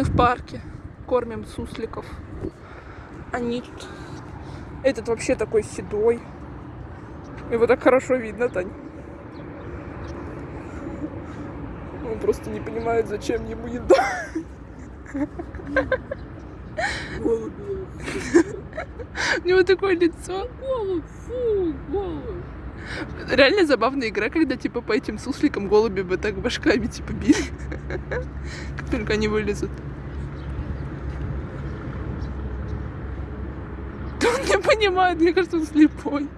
Мы в парке кормим сусликов. Они. Этот вообще такой седой. Его так хорошо видно, Тань. Он просто не понимает, зачем ему еда. У него такое лицо. Голубь, фу, голубь. Реально забавная игра, когда типа по этим сусликам голуби бы так башками типа били. Как только они вылезут. Он не понимает, мне кажется, он слепой.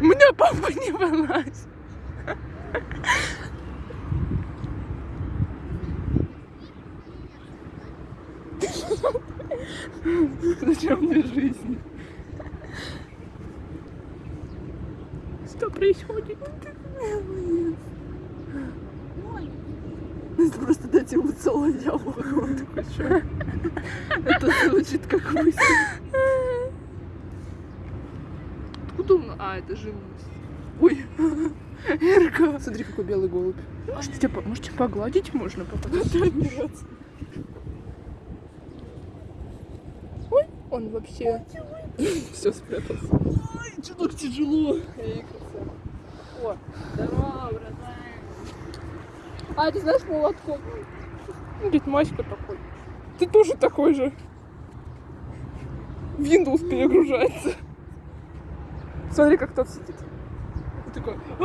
У меня папа не вылазь. Зачем мне жизнь? Что происходит? Это просто дать ему целое яблоко. Он такой, что? Это звучит как мысль. Откуда он? А, это живность. Ой, Эрка. Смотри, какой белый голубь. Может, тебя, может, тебя погладить можно? Папа? Нет. Ой, он вообще... Все спрятался. Что так тяжело. О, А, ты знаешь молотком? Дед Маська такой. Ты тоже такой же. Windows перегружается. Смотри, как тот сидит. И такой... «А,